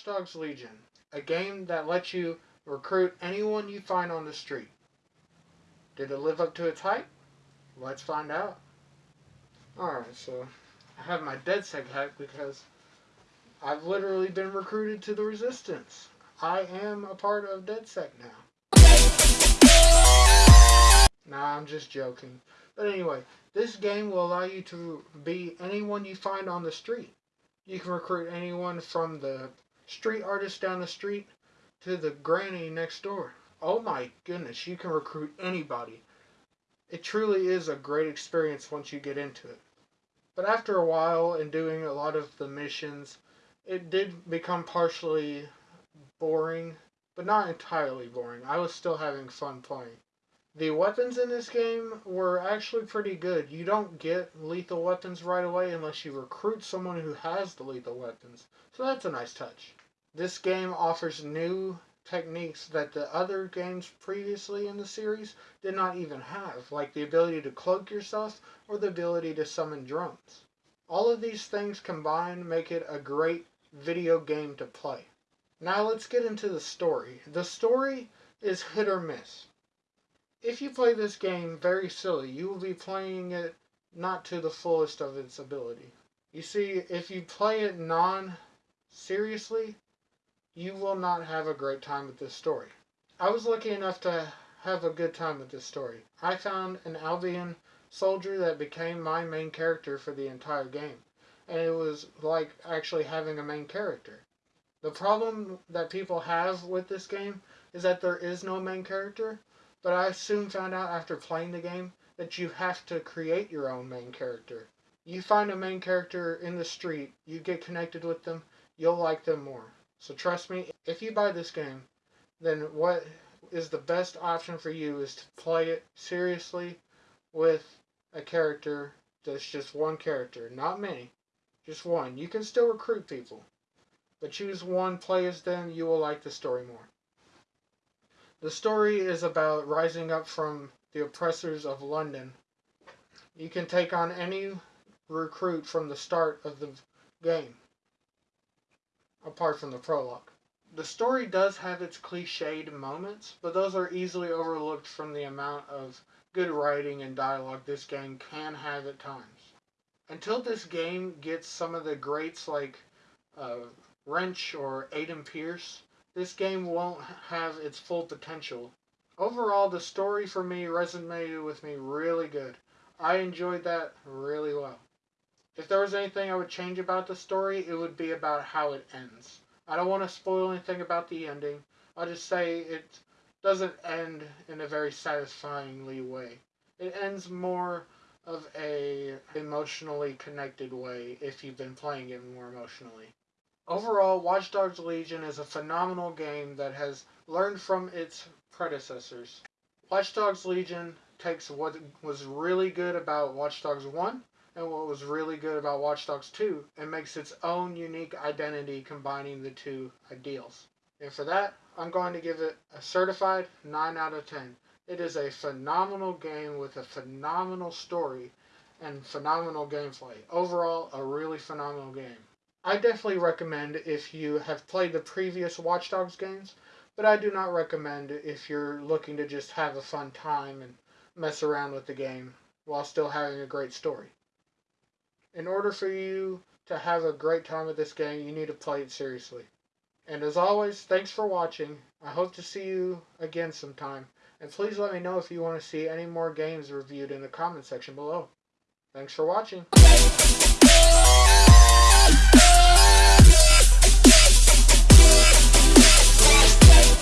Dogs Legion, a game that lets you recruit anyone you find on the street. Did it live up to its hype? Let's find out. Alright, so I have my DedSec hack because I've literally been recruited to the Resistance. I am a part of DedSec now. Nah, I'm just joking. But anyway, this game will allow you to be anyone you find on the street. You can recruit anyone from the street artist down the street to the granny next door. Oh my goodness, you can recruit anybody. It truly is a great experience once you get into it. But after a while and doing a lot of the missions, it did become partially boring, but not entirely boring. I was still having fun playing. The weapons in this game were actually pretty good. You don't get lethal weapons right away unless you recruit someone who has the lethal weapons. So that's a nice touch. This game offers new techniques that the other games previously in the series did not even have, like the ability to cloak yourself or the ability to summon drones. All of these things combined make it a great video game to play. Now let's get into the story. The story is hit or miss if you play this game very silly, you will be playing it not to the fullest of its ability. You see, if you play it non seriously, you will not have a great time with this story. I was lucky enough to have a good time with this story. I found an Albion soldier that became my main character for the entire game. And it was like actually having a main character. The problem that people have with this game is that there is no main character, but I soon found out after playing the game that you have to create your own main character. You find a main character in the street, you get connected with them, you'll like them more. So trust me, if you buy this game, then what is the best option for you is to play it seriously with a character that's just one character, not many, just one. You can still recruit people, but choose one, play as them, you will like the story more. The story is about rising up from the oppressors of London. You can take on any recruit from the start of the game, apart from the prologue. The story does have its cliched moments, but those are easily overlooked from the amount of good writing and dialogue this game can have at times. Until this game gets some of the greats like uh, Wrench or Aiden Pearce, this game won't have its full potential. Overall, the story for me resonated with me really good. I enjoyed that really well. If there was anything I would change about the story, it would be about how it ends. I don't want to spoil anything about the ending. I'll just say it doesn't end in a very satisfyingly way. It ends more of a emotionally connected way if you've been playing it more emotionally. Overall, Watch Dogs Legion is a phenomenal game that has learned from its predecessors. Watch Dogs Legion takes what was really good about Watch Dogs 1 and what was really good about Watch Dogs 2 and makes its own unique identity combining the two ideals. And for that, I'm going to give it a certified 9 out of 10. It is a phenomenal game with a phenomenal story and phenomenal gameplay. Overall, a really phenomenal game. I definitely recommend if you have played the previous Watch Dogs games, but I do not recommend if you're looking to just have a fun time and mess around with the game while still having a great story. In order for you to have a great time with this game, you need to play it seriously. And as always, thanks for watching. I hope to see you again sometime. And please let me know if you want to see any more games reviewed in the comment section below. Thanks for watching.